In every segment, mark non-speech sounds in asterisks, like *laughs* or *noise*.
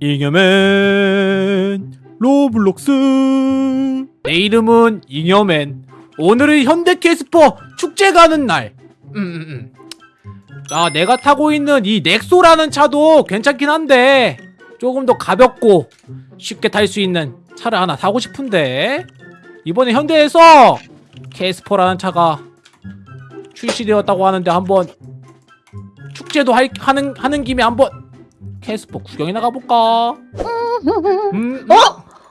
잉여맨 로블록스. 내 이름은 잉여맨. 오늘은 현대캐스퍼 축제 가는 날. 음, 음, 음. 자 내가 타고 있는 이 넥소라는 차도 괜찮긴 한데 조금 더 가볍고 쉽게 탈 수 있는 차를 하나 사고 싶은데 이번에 현대에서 캐스퍼라는 차가 출시되었다고 하는데 한번 축제도 할, 하는, 하는 김에 한번 캐스퍼 구경이나 가볼까? 음, 어?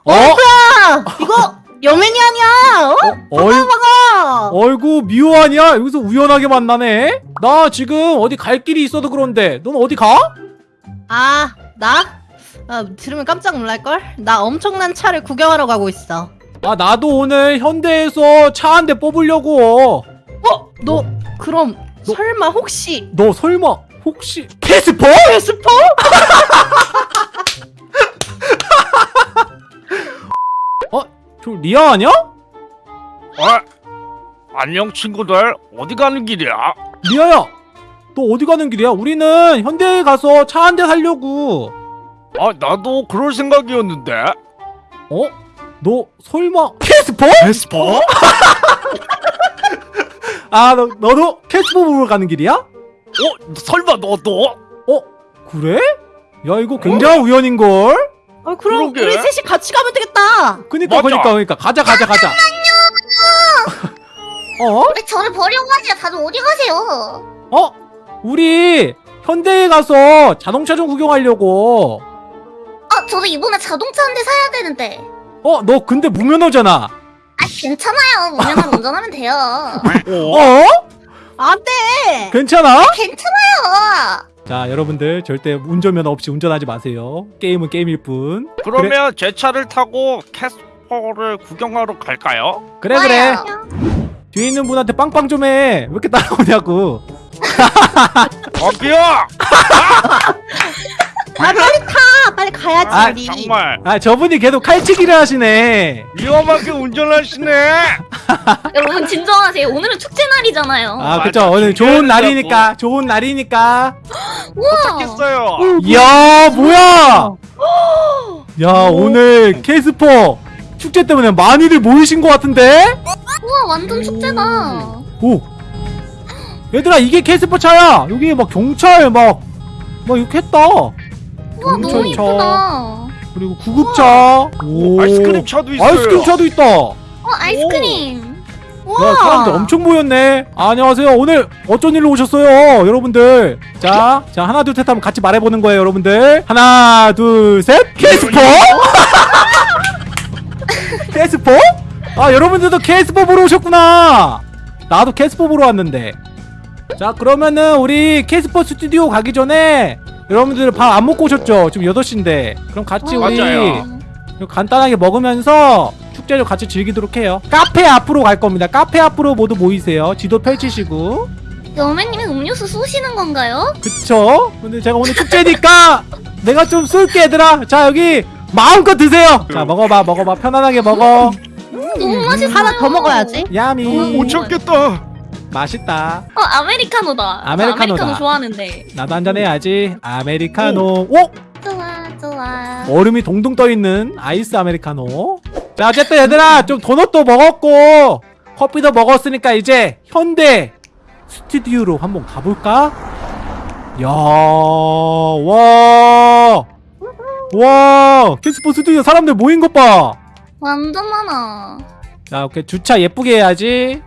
어? 아, 이거 여맨이 아니야? 어? 어이, 봐봐. 어이구 미호 아니야? 여기서 우연하게 만나네? 나 지금 어디 갈 길이 있어도 그런데 넌 어디 가? 아, 나? 아, 들으면 깜짝 놀랄걸? 나 엄청난 차를 구경하러 가고 있어. 아 나도 오늘 현대에서 차 한 대 뽑으려고 어? 너 그럼 너- 설마 혹시 너 설마 혹시 캐스퍼? 캐스퍼? *laughs* 저 리아 아니야? 어? 안녕 친구들 어디 가는 길이야? 리아야 너 어디 가는 길이야? 우리는 현대에 가서 차 한 대 살려고 아 나도 그럴 생각이었는데 어? 너 설마 캐스퍼? 베스퍼? *laughs* 아 너, 너도 캐스퍼 보러 가는 길이야? 어? 설마 너도? 어? 그래? 야 이거 굉장한 우연인걸? 어, 그럼 그러게. 우리 셋이 같이 가면 되겠다. 그니까 맞아. 그니까 그니까 가자 가자 가자 어? 왜 저를 버리고 가세요? 다들 어디 가세요? 어? 우리 현대에 가서 자동차 좀 구경하려고 아, 저도 이번에 자동차 한 대 사야 되는데. 어? 너 근데 무면허잖아 아, 괜찮아요. 무면허 *laughs* 운전하면 돼요. 어? 어? 안 돼. 괜찮아? 괜찮아요. 자 여러분들 절대 운전면허 없이 운전하지 마세요 게임은 게임일 뿐 그러면 제 차를 타고 캐스퍼를 구경하러 갈까요? 그래 그래. 뒤에 있는 분한테 빵빵 좀 해 왜 이렇게 따라오냐고 어기야! *laughs* 아, 빨리 타. 빨리 가야지 아, 우리. 정말. 아 저분이 계속 칼치기를 하시네. 위험하게 운전하시네. *laughs* 여러분 진정하세요. 오늘은 축제 날이잖아요. 아 맞아, 그쵸. 오늘 좋은 날이니까 좋은 날이니까. *gasps* 우와. 했어요. 이야 뭐야? *gasps* 야 오늘 캐스퍼 축제 때문에 많이들 모이신 것 같은데? 우와, 완전 축제다. 오. 얘들아 이게 캐스퍼 차야. 여기 막 경찰 막막 이렇게 했다. 우 와, 너무 이쁘다. 그리고 구급차. 오. 아이스크림 차도 있어요. 아이스크림 차도 있다. 야 어, 아이스크림. 우와. 사람들 엄청 모였네. 안녕하세요. 오늘 어쩐 일로 오셨어요 여러분들? 자, 자 하나 둘 셋 하면 같이 말해보는 거예요 여러분들. 하나 둘셋. 캐스퍼 캐스퍼? 아 여러분들도 캐스퍼 보러 오셨구나. 나도 캐스퍼 보러 왔는데. 자 그러면은 우리 캐스퍼 스튜디오 가기 전에 여러분들 밥 안 먹고 오셨죠? 지금 8시인데 그럼 같이 어, 우리 맞아요. 간단하게 먹으면서 축제를 같이 즐기도록 해요 카페 앞으로 갈 겁니다 카페 앞으로 모두 모이세요 지도 펼치시고 여맨님이 음료수 쏘시는 건가요? 그쵸? 근데 제가 오늘 축제니까 *laughs* 내가 좀 쏠게 얘들아 자 여기 마음껏 드세요 자 먹어봐 먹어봐 편안하게 먹어 너무 맛있어요. 하나 더 먹어야지. 야미 못 참겠다 맛있다 어, 아메리카노다. 저 아메리카노다. 아메리카노 좋아하는데. 나도 한잔 해야지 아메리카노 오! 좋아, 좋아. 얼음이 동동 떠 있는 아이스 아메리카노 자 어쨌든 얘들아 좀 도넛도 먹었고 커피도 먹었으니까 이제 현대 스튜디오로 한번 가볼까? 야, 와, 와, 캐스퍼 스튜디오 사람들 모인 것 봐. 완전 많아. 자, 오케이 주차 예쁘게 해야지.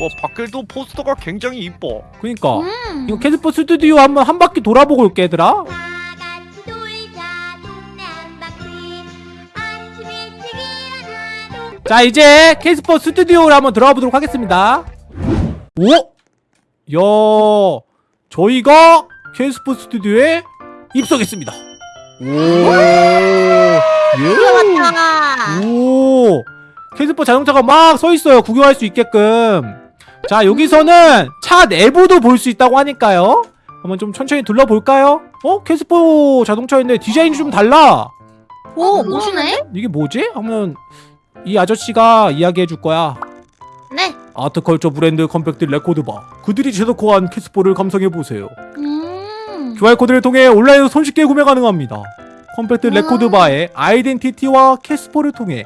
와 밖에도 포스터가 굉장히 이뻐 그니까 음. 이거 캐스퍼 스튜디오 한번 한 바퀴 돌아보고 올게 얘들아. 자 이제 캐스퍼 스튜디오를 한번 들어가 보도록 하겠습니다 오! 야 저희가 캐스퍼 스튜디오에 입성했습니다 오 예? 왔다. 오 캐스퍼 자동차가 막 서있어요 구경할 수 있게끔 자 여기서는 차 내부도 볼 수 있다고 하니까요 한번 좀 천천히 둘러볼까요? 어? 캐스퍼 자동차인데 디자인이 좀 달라 오, 멋있네. 이게 뭐지? 하면 이 아저씨가 이야기해 줄 거야. 네. Art culture 브랜드 컴팩트 레코드바. 그들이 제작한 캐스퍼를 감상해 보세요. 음. QR코드를 통해 온라인으로 손쉽게 구매 가능합니다. 컴팩트 아. 레코드바의 아이덴티티와 캐스퍼를 통해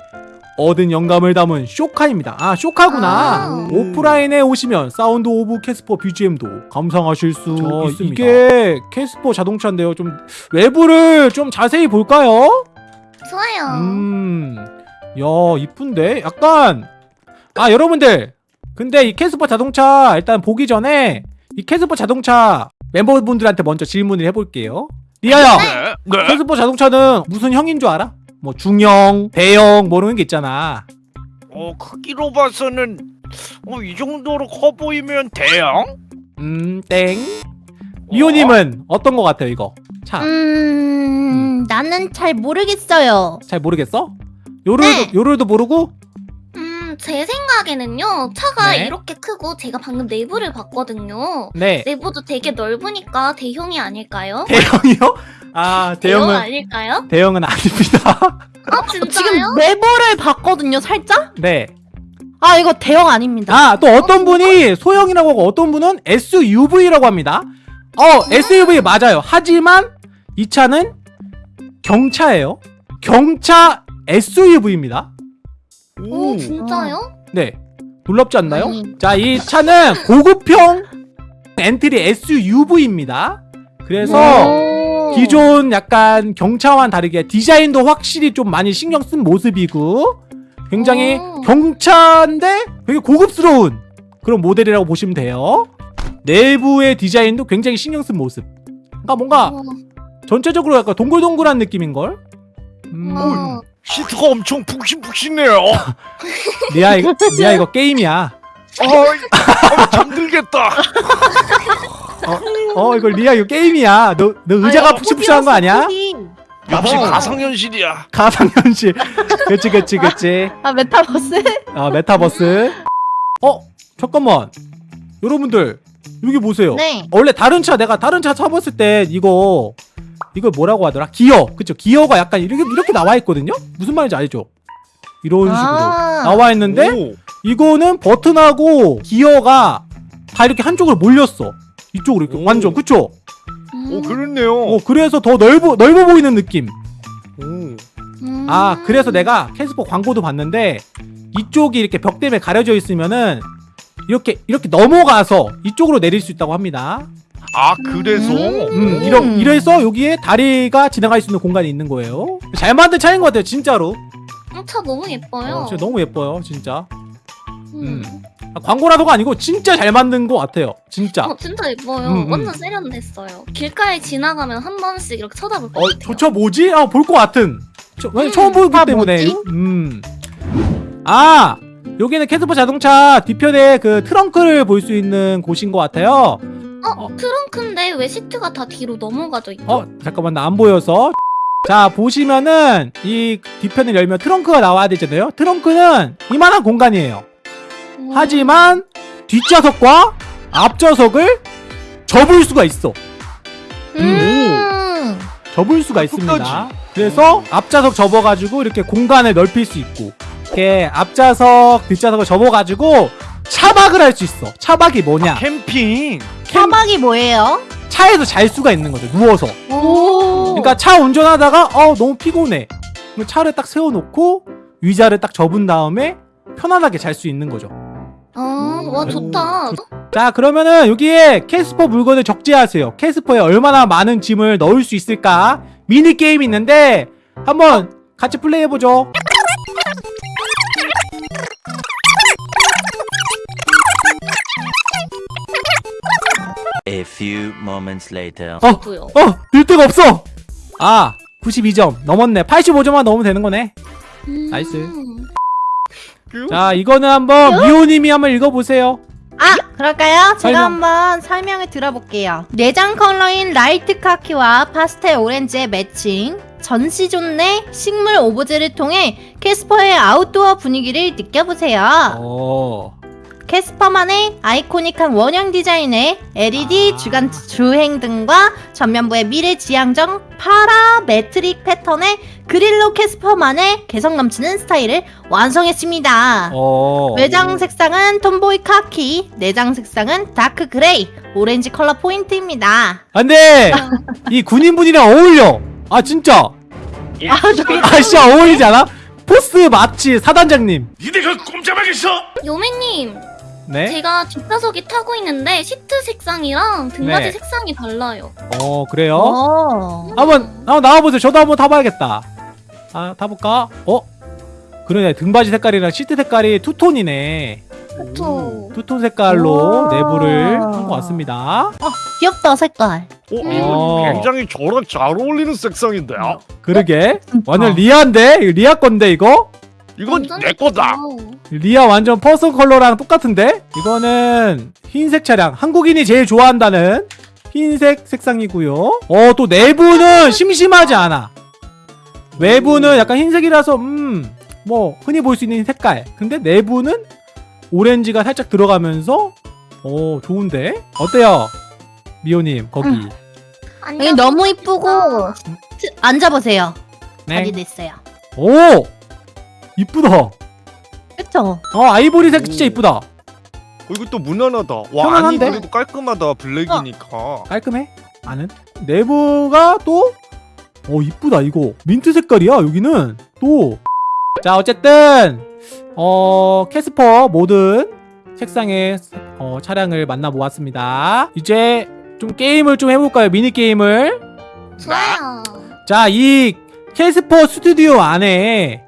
얻은 영감을 담은 show car입니다. 아 show car구나. 아. 오프라인에 오시면 Sound of Casper BGM도 감상하실 수 있습니다. 이게 캐스퍼 자동차인데요. 좀 외부를 좀 자세히 볼까요? 좋아요. 음, 야 이쁜데 약간 아 여러분들 근데 이 캐스퍼 자동차 일단 보기 전에 이 캐스퍼 자동차 멤버분들한테 먼저 질문을 해볼게요. 리아야, 네. 네. 캐스퍼 자동차는 무슨 형인 줄 알아? 뭐 중형, 대형 뭐 이런 게 있잖아. 어 크기로 봐서는 어, 이 정도로 커 보이면 대형? 음, 땡. 리오님은 어떤 거 같아요 이거? 차. 음, 나는 잘 모르겠어요. 잘 모르겠어? 요를도 네. 요를도 모르고? 음, 제 생각에는요. 차가 네. 이렇게 크고 제가 방금 내부를 봤거든요. 네. 내부도 되게 넓으니까 대형이 아닐까요? 대형이요? 아 대형 대형은 아닐까요? 대형은 아닙니다. 아, 진짜요? 지금 내부를 봤거든요, 살짝? 네. 아, 이거 대형 아닙니다. 아, 또 어떤 분이 소형이라고 하고 어떤 분은 SUV라고 합니다. 어, SUV 맞아요. 하지만 이 차는 경차예요. 경차 SUV입니다. 오, 진짜요? 네. 놀랍지 않나요? 아니. 자, 이 차는 고급형 엔트리 SUV입니다. 그래서 오. 기존 약간 경차와는 다르게 디자인도 확실히 좀 많이 신경 쓴 모습이고 굉장히 오. 경차인데 되게 고급스러운 그런 모델이라고 보시면 돼요. 내부의 디자인도 굉장히 신경 쓴 모습. 그러니까 뭔가 어, 전체적으로 약간 동글동글한 느낌인걸? 음, 어. 시트가 엄청 푹신푹신해요. *laughs* 리아 이거 리아 이거 게임이야. 어이, 어, 잠들겠다. *laughs* 어 이거 리아 이거 게임이야. 너 너 의자가 푹신푹신한 거 아니야? 역시 어. 가상현실이야. 가상현실. *laughs* 그치 그치 그치. 아, 메타버스? 아 메타버스. 어 잠깐만. 여러분들 여기 보세요. 네. 원래 다른 차 내가 다른 차 타봤을 때 이거 이거 뭐라고 하더라? 기어 그쵸? 기어가 약간 이렇게 이렇게 나와 있거든요. 무슨 말인지 알죠? 이런 식으로 아. 나와 있는데 오, 이거는 버튼하고 기어가 다 이렇게 한쪽으로 몰렸어. 이쪽으로 이렇게 오. 완전 그쵸? 음. 오 그렇네요. 어 그래서 더 넓어 넓어 보이는 느낌. 오. 음. 아 그래서 내가 캐스퍼 광고도 봤는데 이쪽이 이렇게 벽 때문에 가려져 있으면은 이렇게 이렇게 넘어가서 이쪽으로 내릴 수 있다고 합니다. 아 그래서 음, 이러, 이래서 여기에 다리가 지나갈 수 있는 공간이 있는 거예요. 잘 만든 차인 것 같아요, 진짜로. 어, 차 너무 예뻐요. 어, 진짜 너무 예뻐요, 진짜. 음. 아, 광고라서가 아니고 진짜 잘 만든 것 같아요, 진짜. 어, 진짜 예뻐요. 음, 음. 완전 세련됐어요. 길가에 지나가면 한 번씩 이렇게 쳐다볼 것 어, 같아요. 저차 뭐지? 아, 볼 것 같은. 저, 왜 음, 처음 보기 아, 때문에. 뭐지? 음. 아, 여기는 캐스퍼 자동차 뒤편에 그 트렁크를 볼 수 있는 곳인 것 같아요. 어, 어. 트렁크인데 왜 시트가 다 뒤로 넘어가져 있죠? 어, 잠깐만, 나 안 보여서. 자, 보시면은 이 뒤편을 열면 트렁크가 나와야 되잖아요. 트렁크는 이만한 공간이에요. 음. 하지만 뒷좌석과 앞좌석을 접을 수가 있어. 음. 접을 수가 아, 있습니다. 그래서 앞좌석 접어가지고 이렇게 공간을 넓힐 수 있고, 이렇게 앞좌석, 뒷좌석을 접어가지고 차박을 할 수 있어. 차박이 뭐냐? 캠핑. 사막이 뭐예요? 차에서 잘 수가 있는 거죠. 누워서. 오. 그러니까 차 운전하다가 어 너무 피곤해. 그럼 차를 딱 세워놓고 의자를 딱 접은 다음에 편안하게 잘 수 있는 거죠. 아, 와 좋다. 자 그러면은 여기에 캐스퍼 물건을 적재하세요 캐스퍼에 얼마나 많은 짐을 넣을 수 있을까 미니 게임이 있는데 한번 같이 플레이해보죠 A few moments later. 어! 어! 늘 데가 없어! 아 92점 넘었네 85점만 넣으면 되는 거네 음. Nice. 자 이거는 한번 미호님이 한번 읽어보세요 아, 그럴까요? 제가 설명. 한번 설명을 들어볼게요. 내장 컬러인 light 카키와 파스텔 오렌지의 매칭, 전시존 내 식물 오브제를 통해 캐스퍼의 아웃도어 분위기를 느껴보세요. 어... 캐스퍼만의 아이코닉한 원형 디자인의 LED 아. 주간 주행 등과 전면부의 미래 지향적 parametric 패턴의 그릴로 캐스퍼만의 개성 넘치는 스타일을 완성했습니다. 어... 외장 색상은 톰보이 카키, 내장 색상은 dark gray, 오렌지 컬러 포인트입니다. 안돼! *laughs* 이 군인분이랑 어울려! 아 진짜! 예. 아아 진짜 어울리지 않아? 포스 마치 사단장님 니네가 꼼짝하겠어? 요매님, 네? 제가 뒷좌석에 타고 있는데 시트 색상이랑 등받이 네. 색상이 달라요. 어 그래요? 어. 한번 한번 나와보세요 저도 한번 타봐야겠다 아 타볼까? 어? 그러네 등받이 색깔이랑 시트 색깔이 투톤이네 그쵸. 투톤 색깔로 우와. 내부를 한 것 같습니다 귀엽다 색깔. 어, 어. 이거 굉장히 저랑 잘 어울리는 색상인데 요. 그러게 진짜. 완전 리아인데? 이거 리아 건데 이거? 이건 내 거다. 리아 완전 퍼스널 컬러랑 똑같은데? 이거는 흰색 차량 한국인이 제일 좋아한다는 흰색 색상이고요 어 또 내부는 심심하지 않아 외부는 약간 흰색이라서 음 뭐 흔히 볼 수 있는 색깔 근데 내부는 오렌지가 살짝 들어가면서 어 좋은데? 어때요? 미호님 거기 음. 여기 너무 이쁘고 트- 앉아보세요. 네. 자리 냈어요. 오! 이쁘다 그쵸? 어 아이보리색 진짜 오. 이쁘다 어, 이거 또 무난하다. 와, 편안한데? 그래도 깔끔하다. 블랙이니까. 깔끔해? 안은? 내부가 또? 어 이쁘다 이거 민트 색깔이야 여기는 또 자 어쨌든 어 캐스퍼 모든 색상의 어, 차량을 만나 보았습니다 이제 좀 게임을 좀 해볼까요 미니게임을 좋아요. 자 이 캐스퍼 스튜디오 안에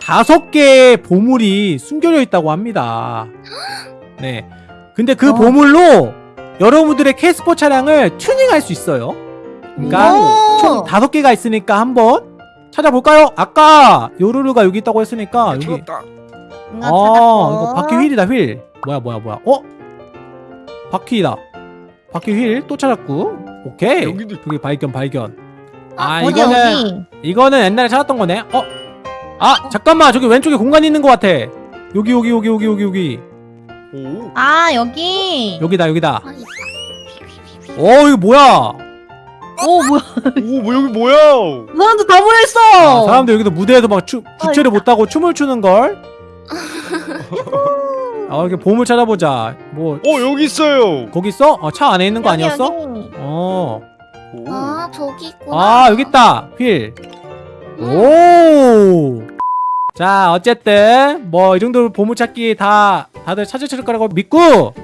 다섯 개의 보물이 숨겨져 있다고 합니다 *gasps* 네 근데 그 어. 보물로 여러분들의 캐스퍼 차량을 튜닝할 수 있어요 그러니까 오. 총 다섯 개가 있으니까 한번 찾아볼까요? 아까 요루루가 여기 있다고 했으니까 여기 죽었다. 뭔가 아. 이거 바퀴 휠이다 휠 뭐야 뭐야 뭐야 어? 바퀴다 바퀴 휠 또 찾았고 오케이 여기도 여기 발견 발견 아 어디 이거는 어디? 이거는 옛날에 찾았던 거네 어? 아 잠깐만 저기 왼쪽에 공간이 있는 것 같아 여기 여기 여기 여기 여기 여기 오. 아 여기. 여기다 여기다 아. 어 이거 뭐야 오 뭐야? 오, 뭐 여기 뭐야? 사람들 다 모였어. 아, 사람들 여기도 무대에도 막 추, 부채를 못하고 춤을 추는 걸. *laughs* 아 이렇게 보물 찾아보자. 뭐 어, 여기 있어요. 거기 있어? 어, 차 안에 있는 거 여기, 아니었어? 여기. 어. 오. 아, 저기 있구나. 아 여기 있다. 휠. 오. 자 어쨌든 뭐 이 정도 보물 찾기 다 다들 찾으실 거라고 믿고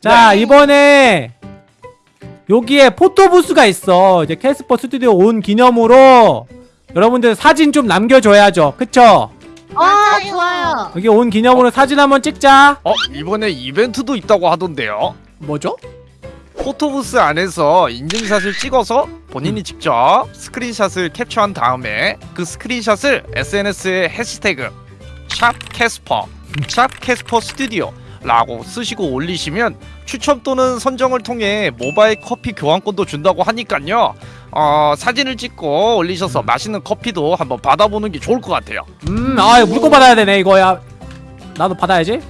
자 네. 이번에 여기에 포토부스가 있어 이제 캐스퍼 스튜디오 온 기념으로 여러분들 사진 좀 남겨줘야죠 그쵸? 아 맞아요. 좋아요. 여기 온 기념으로 사진 한번 찍자 어, 이번에 이벤트도 있다고 하던데요. 뭐죠? 포토부스 안에서 인증샷을 찍어서 본인이 직접 스크린샷을 캡처한 다음에 그 스크린샷을 SNS에 해시태그 샵 캐스퍼 샵 캐스퍼 스튜디오 라고 쓰시고 올리시면 추첨 또는 선정을 통해 모바일 커피 교환권도 준다고 하니깐요 어, 사진을 찍고 올리셔서 맛있는 커피도 한번 받아보는 게 좋을 것 같아요 음아 이거 물건 받아야 되네 이거야 나도 받아야지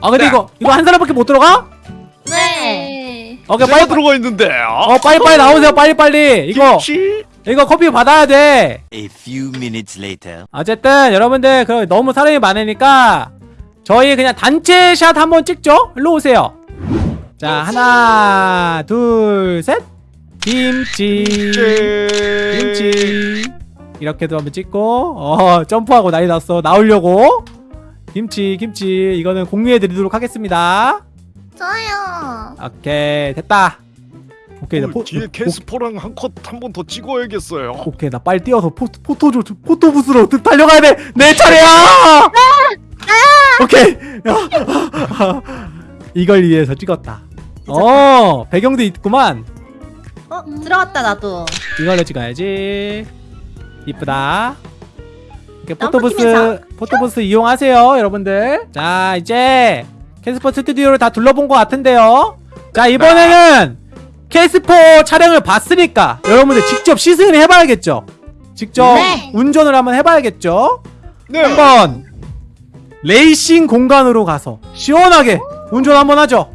아 근데 네. 이거 이거 한 사람밖에 못 들어가? 네. 오케이 제가 빨리 들어가 있는데요 어 빨리 빨리 나오세요 빨리 빨리. 이거 김치? 이거 커피 받아야 돼. A few minutes later. 어쨌든 여러분들 그 너무 사람이 많으니까 저희 그냥 단체 샷 한번 찍죠? 일로 오세요. 자 하나 둘 셋. 김치. 김치. 이렇게도 한번 찍고. 어 점프하고 난리 났어. 나오려고. 김치 김치. 이거는 공유해 드리도록 하겠습니다. 좋아요. 오케이 됐다. 오케이 나 어, 포, 뒤에 오- 캐스퍼랑 한 컷 한 번 더 찍어야겠어요. 오케이 나 빨리 뛰어서 포, 포토 포토 부스로 달려가야 돼. 내 차례야! 오케이. *laughs* 이걸 위해서 찍었다. 어 배경도 있구만. 어 들어갔다 나도. 이걸로 찍어야지. 이쁘다. 포토부스. 포토부스 이용하세요 여러분들. 자 이제 캐스퍼 스튜디오를 다 둘러본 것 같은데요. 자 이번에는 캐스퍼 차량을 봤으니까 여러분들 직접 시승을 해봐야겠죠? 직접 네. 운전을 한번 해봐야겠죠? 네. 한번 레이싱 공간으로 가서 시원하게 운전 한번 하죠